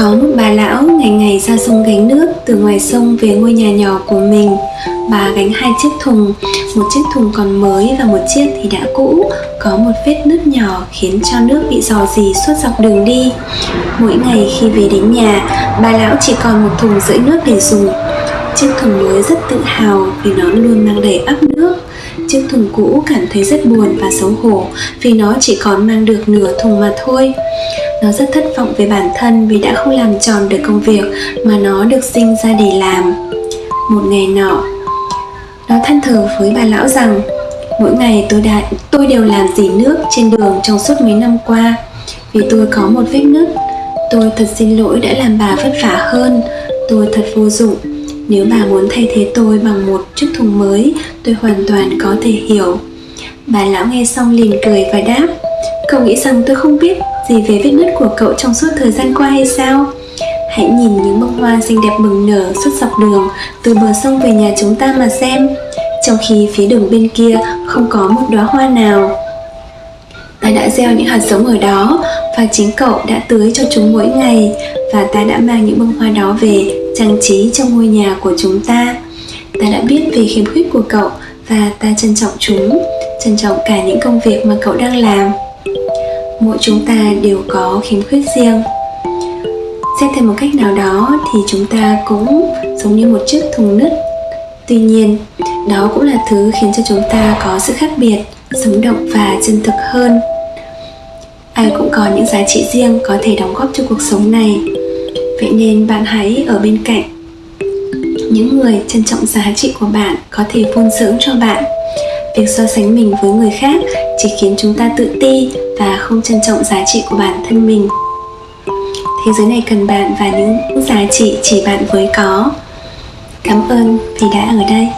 Có một bà lão ngày ngày ra sông gánh nước từ ngoài sông về ngôi nhà nhỏ của mình. Bà gánh hai chiếc thùng, một chiếc thùng còn mới và một chiếc thì đã cũ. Có một vết nứt nhỏ khiến cho nước bị dò dì suốt dọc đường đi. Mỗi ngày khi về đến nhà, bà lão chỉ còn một thùng rưỡi nước để dùng. Chiếc thùng mới rất tự hào vì nó luôn mang đầy ắp nước. Chiếc thùng cũ cảm thấy rất buồn và xấu hổ vì nó chỉ còn mang được nửa thùng mà thôi nó rất thất vọng về bản thân vì đã không làm tròn được công việc mà nó được sinh ra để làm. Một ngày nọ, nó than thở với bà lão rằng, mỗi ngày tôi đã, tôi đều làm dỉ nước trên đường trong suốt mấy năm qua. Vì tôi có một vết nứt, tôi thật xin lỗi đã làm bà vất vả hơn. Tôi thật vô dụng. Nếu bà muốn thay thế tôi bằng một chiếc thùng mới, tôi hoàn toàn có thể hiểu. Bà lão nghe xong liền cười và đáp cậu nghĩ rằng tôi không biết gì về vết nứt của cậu trong suốt thời gian qua hay sao? Hãy nhìn những bông hoa xinh đẹp bừng nở suốt dọc đường, từ bờ sông về nhà chúng ta mà xem. Trong khi phía đường bên kia không có một đóa hoa nào. Ta đã gieo những hạt giống ở đó, và chính cậu đã tưới cho chúng mỗi ngày, và ta đã mang những bông hoa đó về, trang trí trong ngôi nhà của chúng ta. Ta đã biết về khiếm khuyết của cậu, và ta trân trọng chúng, trân trọng cả những công việc mà cậu đang làm mỗi chúng ta đều có khiếm khuyết riêng. Xét theo một cách nào đó thì chúng ta cũng giống như một chiếc thùng nứt. Tuy nhiên, đó cũng là thứ khiến cho chúng ta có sự khác biệt, sống động và chân thực hơn. Ai cũng có những giá trị riêng có thể đóng góp cho cuộc sống này. Vậy nên bạn hãy ở bên cạnh. Những người trân trọng giá trị của bạn có thể phun dưỡng cho bạn việc so sánh mình với người khác chỉ khiến chúng ta tự ti và không trân trọng giá trị của bản thân mình. Thế giới này cần bạn và những giá trị chỉ bạn mới có. Cảm ơn vì đã ở đây.